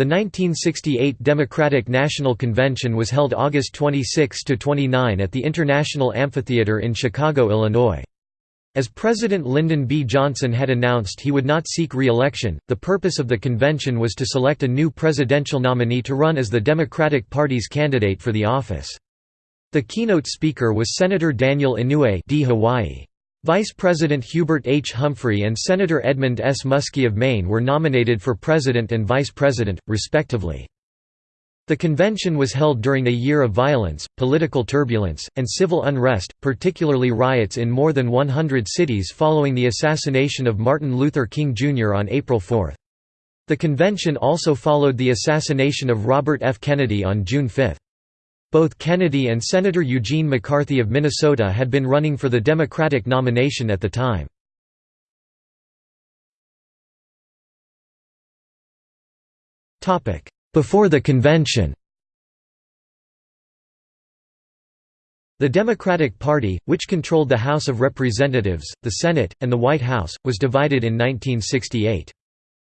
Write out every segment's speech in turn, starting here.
The 1968 Democratic National Convention was held August 26 to 29 at the International Amphitheater in Chicago, Illinois. As President Lyndon B. Johnson had announced he would not seek re-election, the purpose of the convention was to select a new presidential nominee to run as the Democratic Party's candidate for the office. The keynote speaker was Senator Daniel Inouye D. Hawaii. Vice President Hubert H. Humphrey and Senator Edmund S. Muskie of Maine were nominated for president and vice president, respectively. The convention was held during a year of violence, political turbulence, and civil unrest, particularly riots in more than 100 cities following the assassination of Martin Luther King Jr. on April 4. The convention also followed the assassination of Robert F. Kennedy on June 5. Both Kennedy and Senator Eugene McCarthy of Minnesota had been running for the Democratic nomination at the time. Before the convention The Democratic Party, which controlled the House of Representatives, the Senate, and the White House, was divided in 1968.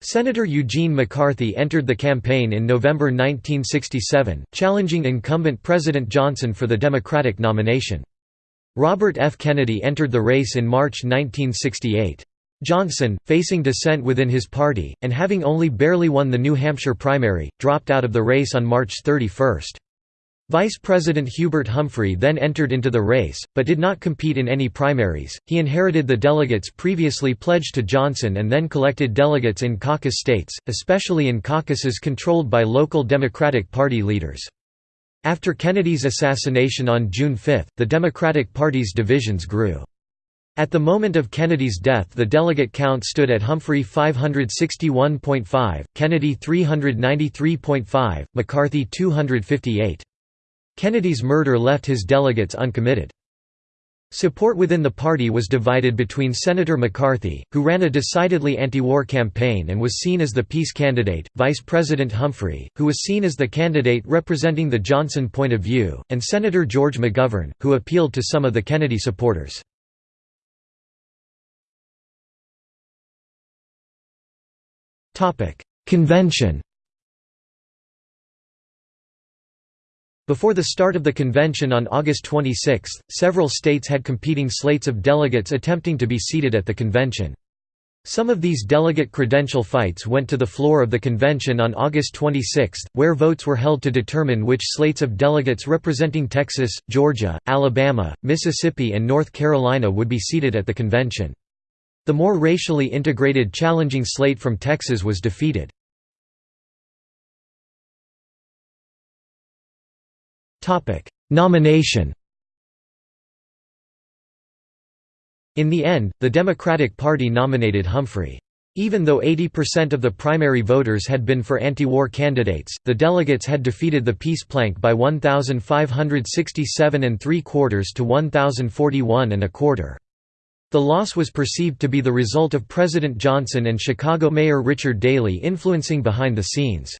Senator Eugene McCarthy entered the campaign in November 1967, challenging incumbent President Johnson for the Democratic nomination. Robert F. Kennedy entered the race in March 1968. Johnson, facing dissent within his party, and having only barely won the New Hampshire primary, dropped out of the race on March 31. Vice President Hubert Humphrey then entered into the race, but did not compete in any primaries. He inherited the delegates previously pledged to Johnson and then collected delegates in caucus states, especially in caucuses controlled by local Democratic Party leaders. After Kennedy's assassination on June 5, the Democratic Party's divisions grew. At the moment of Kennedy's death the delegate count stood at Humphrey 561.5, Kennedy 393.5, McCarthy 258. Kennedy's murder left his delegates uncommitted. Support within the party was divided between Senator McCarthy, who ran a decidedly anti-war campaign and was seen as the peace candidate, Vice President Humphrey, who was seen as the candidate representing the Johnson point of view, and Senator George McGovern, who appealed to some of the Kennedy supporters. Convention Before the start of the convention on August 26, several states had competing slates of delegates attempting to be seated at the convention. Some of these delegate credential fights went to the floor of the convention on August 26, where votes were held to determine which slates of delegates representing Texas, Georgia, Alabama, Mississippi and North Carolina would be seated at the convention. The more racially integrated challenging slate from Texas was defeated. Nomination In the end, the Democratic Party nominated Humphrey. Even though 80% of the primary voters had been for anti-war candidates, the delegates had defeated the peace plank by 1,567 and three quarters to 1,041 and a quarter. The loss was perceived to be the result of President Johnson and Chicago Mayor Richard Daley influencing behind the scenes.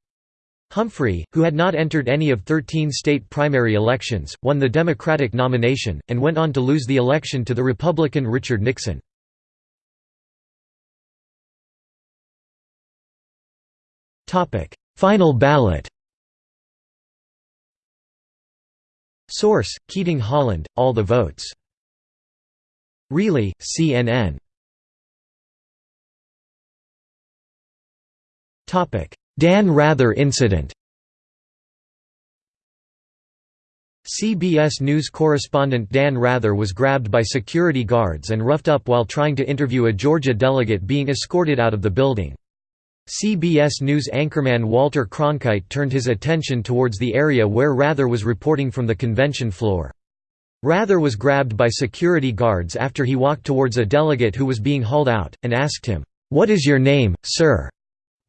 Humphrey, who had not entered any of 13 state primary elections, won the Democratic nomination, and went on to lose the election to the Republican Richard Nixon. Final ballot Source: Keating Holland, All the Votes. Really, CNN. Dan Rather incident CBS News correspondent Dan Rather was grabbed by security guards and roughed up while trying to interview a Georgia delegate being escorted out of the building. CBS News anchorman Walter Cronkite turned his attention towards the area where Rather was reporting from the convention floor. Rather was grabbed by security guards after he walked towards a delegate who was being hauled out, and asked him, "'What is your name, sir?'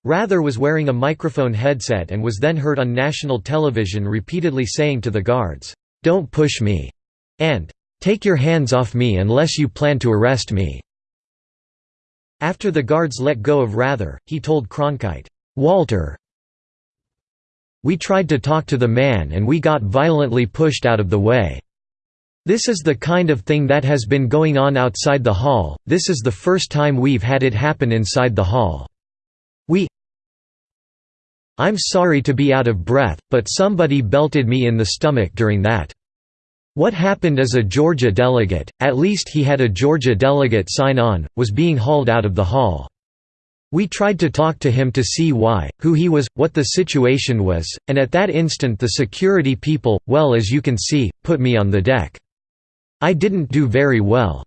Rather was wearing a microphone headset and was then heard on national television repeatedly saying to the guards, "'Don't push me' and "'Take your hands off me unless you plan to arrest me'". After the guards let go of Rather, he told Cronkite, "'Walter we tried to talk to the man and we got violently pushed out of the way. This is the kind of thing that has been going on outside the hall, this is the first time we've had it happen inside the hall. We I'm sorry to be out of breath, but somebody belted me in the stomach during that. What happened as a Georgia delegate, at least he had a Georgia delegate sign on, was being hauled out of the hall. We tried to talk to him to see why, who he was, what the situation was, and at that instant the security people, well as you can see, put me on the deck. I didn't do very well.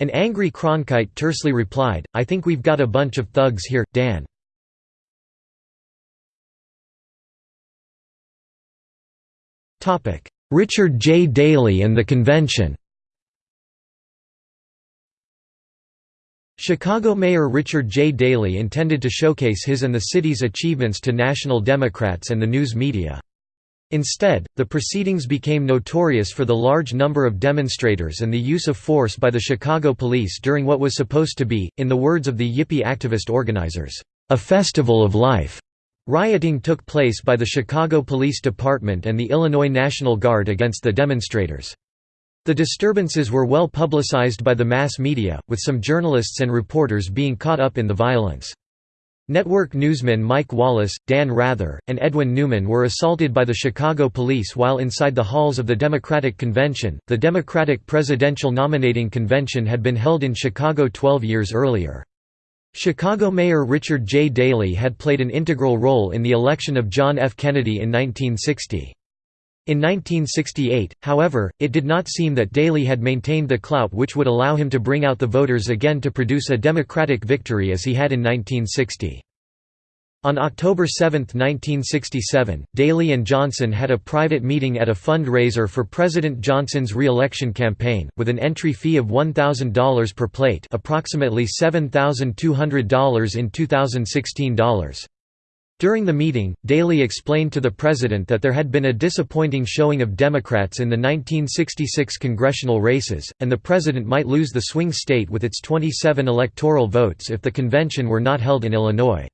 An angry Cronkite tersely replied, I think we've got a bunch of thugs here, Dan. Richard J. Daley and the convention Chicago Mayor Richard J. Daley intended to showcase his and the city's achievements to national Democrats and the news media. Instead, the proceedings became notorious for the large number of demonstrators and the use of force by the Chicago police during what was supposed to be, in the words of the Yippie activist organizers, a festival of life. Rioting took place by the Chicago Police Department and the Illinois National Guard against the demonstrators. The disturbances were well publicized by the mass media, with some journalists and reporters being caught up in the violence. Network newsmen Mike Wallace, Dan Rather, and Edwin Newman were assaulted by the Chicago police while inside the halls of the Democratic Convention. The Democratic Presidential Nominating Convention had been held in Chicago 12 years earlier. Chicago Mayor Richard J. Daley had played an integral role in the election of John F. Kennedy in 1960. In 1968, however, it did not seem that Daley had maintained the clout which would allow him to bring out the voters again to produce a Democratic victory as he had in 1960. On October 7, 1967, Daley and Johnson had a private meeting at a fundraiser for President Johnson's re-election campaign, with an entry fee of $1,000 per plate approximately $7,200 in 2016 dollars. During the meeting, Daley explained to the president that there had been a disappointing showing of Democrats in the 1966 congressional races, and the president might lose the swing state with its 27 electoral votes if the convention were not held in Illinois.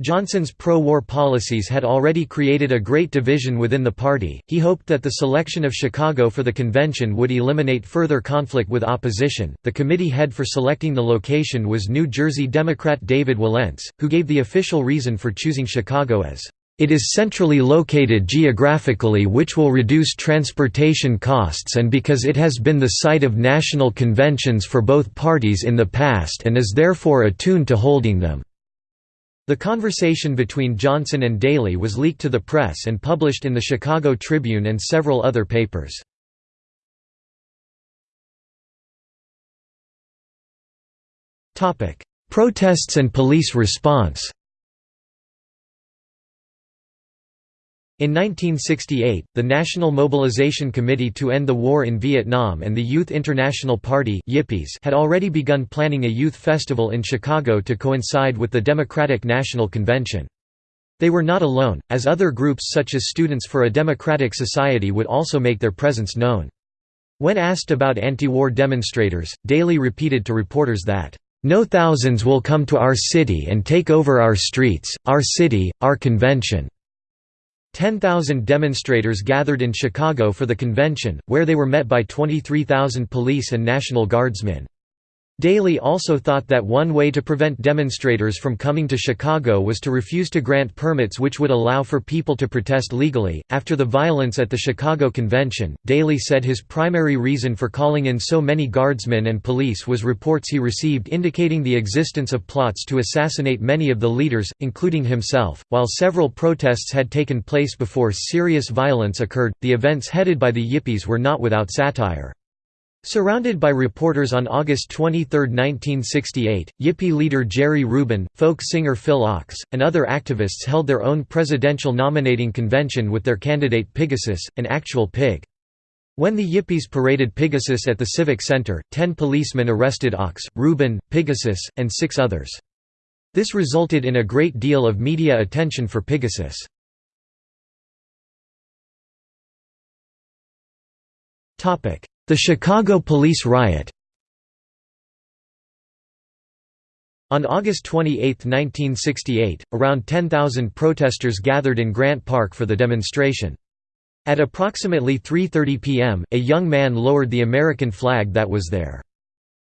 Johnson's pro-war policies had already created a great division within the party. He hoped that the selection of Chicago for the convention would eliminate further conflict with opposition. The committee head for selecting the location was New Jersey Democrat David Wilentz, who gave the official reason for choosing Chicago as it is centrally located geographically which will reduce transportation costs and because it has been the site of national conventions for both parties in the past and is therefore attuned to holding them. The conversation between Johnson and Daley was leaked to the press and published in the Chicago Tribune and several other papers. Protests and police response In 1968, the National Mobilization Committee to End the War in Vietnam and the Youth International Party Yippies had already begun planning a youth festival in Chicago to coincide with the Democratic National Convention. They were not alone, as other groups such as Students for a Democratic Society would also make their presence known. When asked about anti-war demonstrators, Daley repeated to reporters that, "...no thousands will come to our city and take over our streets, our city, our convention." 10,000 demonstrators gathered in Chicago for the convention, where they were met by 23,000 police and National Guardsmen. Daley also thought that one way to prevent demonstrators from coming to Chicago was to refuse to grant permits which would allow for people to protest legally. After the violence at the Chicago Convention, Daley said his primary reason for calling in so many guardsmen and police was reports he received indicating the existence of plots to assassinate many of the leaders, including himself. While several protests had taken place before serious violence occurred, the events headed by the Yippies were not without satire. Surrounded by reporters on August 23, 1968, Yippie leader Jerry Rubin, folk singer Phil Ochs, and other activists held their own presidential nominating convention with their candidate Pigasus, an actual pig. When the Yippies paraded Pigasus at the Civic Center, ten policemen arrested Ochs, Rubin, Pigasus, and six others. This resulted in a great deal of media attention for Pigasus. The Chicago police riot On August 28, 1968, around 10,000 protesters gathered in Grant Park for the demonstration. At approximately 3.30 p.m., a young man lowered the American flag that was there.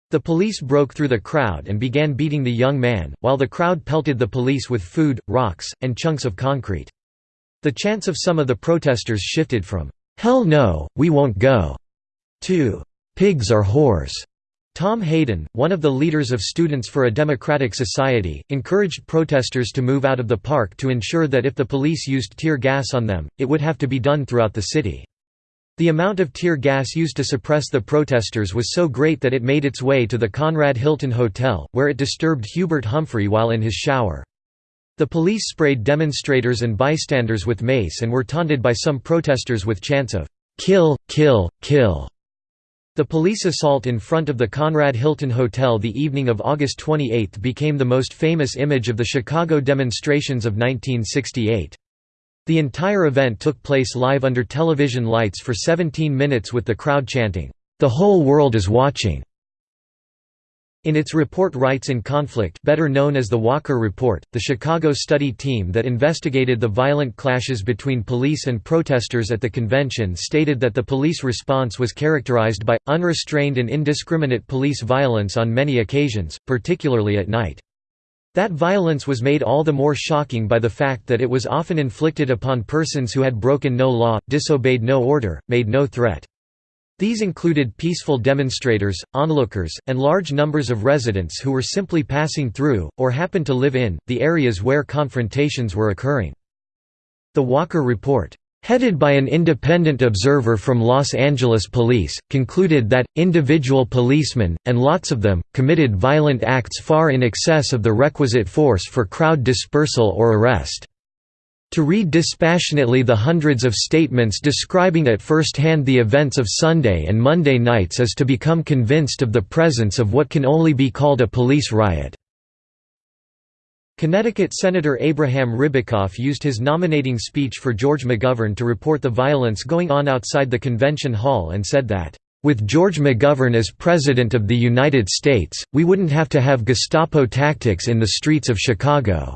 The police broke through the crowd and began beating the young man, while the crowd pelted the police with food, rocks, and chunks of concrete. The chants of some of the protesters shifted from, "'Hell no, we won't go' to "'Pigs are whores'. Tom Hayden, one of the leaders of Students for a Democratic Society, encouraged protesters to move out of the park to ensure that if the police used tear gas on them, it would have to be done throughout the city. The amount of tear gas used to suppress the protesters was so great that it made its way to the Conrad Hilton Hotel, where it disturbed Hubert Humphrey while in his shower. The police sprayed demonstrators and bystanders with mace and were taunted by some protesters with chants of, "'Kill, kill, kill' The police assault in front of the Conrad Hilton Hotel the evening of August 28 became the most famous image of the Chicago demonstrations of 1968. The entire event took place live under television lights for 17 minutes with the crowd chanting, "'The whole world is watching'". In its report Rights in Conflict better known as the Walker Report, the Chicago study team that investigated the violent clashes between police and protesters at the convention stated that the police response was characterized by, unrestrained and indiscriminate police violence on many occasions, particularly at night. That violence was made all the more shocking by the fact that it was often inflicted upon persons who had broken no law, disobeyed no order, made no threat. These included peaceful demonstrators, onlookers, and large numbers of residents who were simply passing through, or happened to live in, the areas where confrontations were occurring. The Walker Report, headed by an independent observer from Los Angeles Police, concluded that, individual policemen, and lots of them, committed violent acts far in excess of the requisite force for crowd dispersal or arrest. To read dispassionately the hundreds of statements describing at first hand the events of Sunday and Monday nights is to become convinced of the presence of what can only be called a police riot. Connecticut Senator Abraham Ribicoff used his nominating speech for George McGovern to report the violence going on outside the convention hall and said that, "...with George McGovern as President of the United States, we wouldn't have to have Gestapo tactics in the streets of Chicago."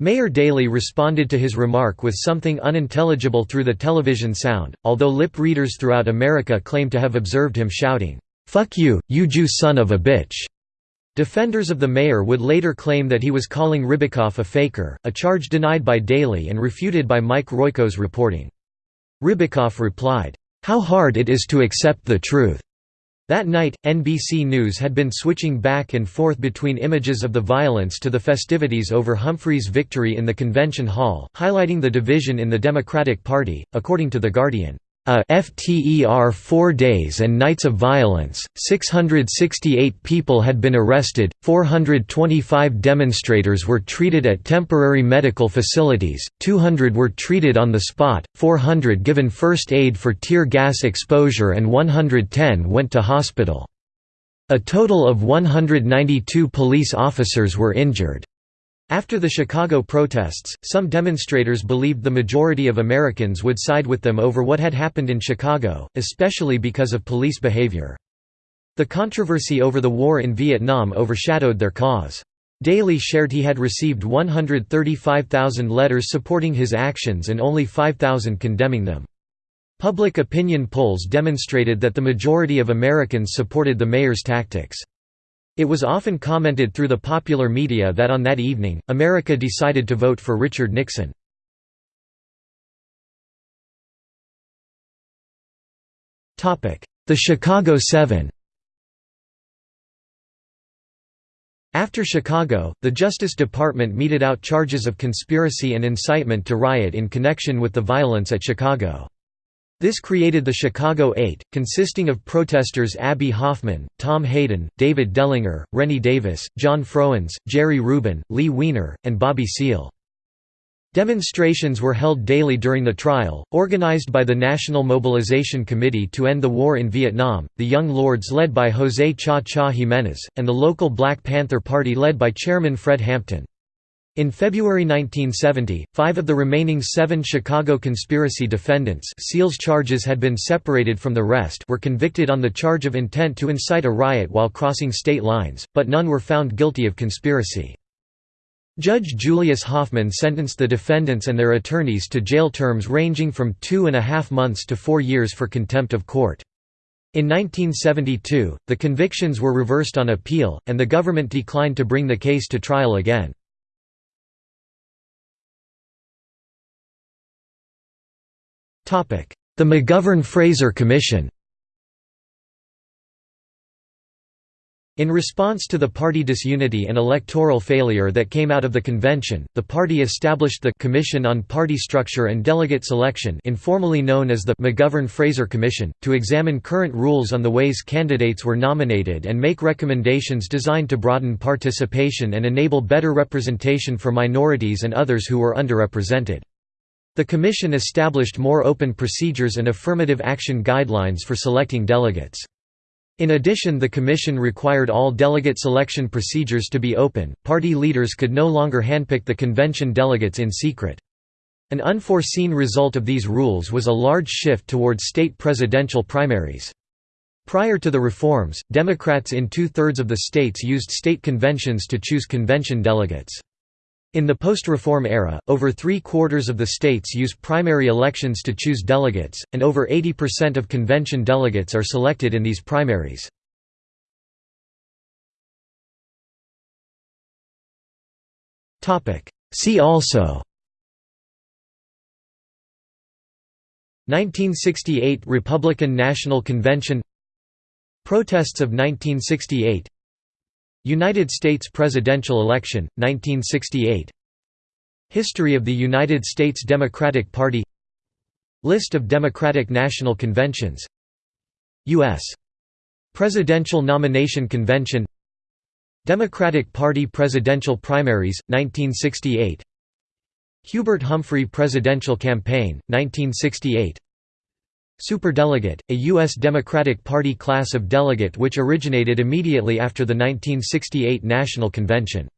Mayor Daley responded to his remark with something unintelligible through the television sound, although lip readers throughout America claim to have observed him shouting, "'Fuck you, you Jew son of a bitch'". Defenders of the mayor would later claim that he was calling Ribicoff a faker, a charge denied by Daley and refuted by Mike Royko's reporting. Ribicoff replied, "'How hard it is to accept the truth. That night, NBC News had been switching back and forth between images of the violence to the festivities over Humphrey's victory in the convention hall, highlighting the division in the Democratic Party, according to The Guardian. A FTER four days and nights of violence, 668 people had been arrested, 425 demonstrators were treated at temporary medical facilities, 200 were treated on the spot, 400 given first aid for tear gas exposure and 110 went to hospital. A total of 192 police officers were injured. After the Chicago protests, some demonstrators believed the majority of Americans would side with them over what had happened in Chicago, especially because of police behavior. The controversy over the war in Vietnam overshadowed their cause. Daley shared he had received 135,000 letters supporting his actions and only 5,000 condemning them. Public opinion polls demonstrated that the majority of Americans supported the mayor's tactics. It was often commented through the popular media that on that evening, America decided to vote for Richard Nixon. The Chicago Seven After Chicago, the Justice Department meted out charges of conspiracy and incitement to riot in connection with the violence at Chicago. This created the Chicago Eight, consisting of protesters Abbie Hoffman, Tom Hayden, David Dellinger, Rennie Davis, John Froines, Jerry Rubin, Lee Weiner, and Bobby Seale. Demonstrations were held daily during the trial, organized by the National Mobilization Committee to End the War in Vietnam, the Young Lords led by José Cha Cha Jiménez, and the local Black Panther Party led by Chairman Fred Hampton. In February 1970, five of the remaining seven Chicago conspiracy defendants Seale's charges had been separated from the rest were convicted on the charge of intent to incite a riot while crossing state lines, but none were found guilty of conspiracy. Judge Julius Hoffman sentenced the defendants and their attorneys to jail terms ranging from two and a half months to four years for contempt of court. In 1972, the convictions were reversed on appeal, and the government declined to bring the case to trial again. The McGovern-Fraser Commission In response to the party disunity and electoral failure that came out of the convention, the party established the Commission on Party Structure and Delegate Selection informally known as the McGovern-Fraser Commission, to examine current rules on the ways candidates were nominated and make recommendations designed to broaden participation and enable better representation for minorities and others who were underrepresented. The Commission established more open procedures and affirmative action guidelines for selecting delegates. In addition the Commission required all delegate selection procedures to be open, party leaders could no longer handpick the convention delegates in secret. An unforeseen result of these rules was a large shift towards state presidential primaries. Prior to the reforms, Democrats in two-thirds of the states used state conventions to choose convention delegates. In the post-reform era, over three-quarters of the states use primary elections to choose delegates, and over 80% of convention delegates are selected in these primaries. See also 1968 Republican National Convention Protests of 1968 United States presidential election, 1968 History of the United States Democratic Party. List of Democratic National Conventions. U.S. Presidential Nomination Convention. Democratic Party Presidential Primaries, 1968 Hubert Humphrey Presidential Campaign, 1968 Superdelegate, a U.S. Democratic Party class of delegate which originated immediately after the 1968 National Convention.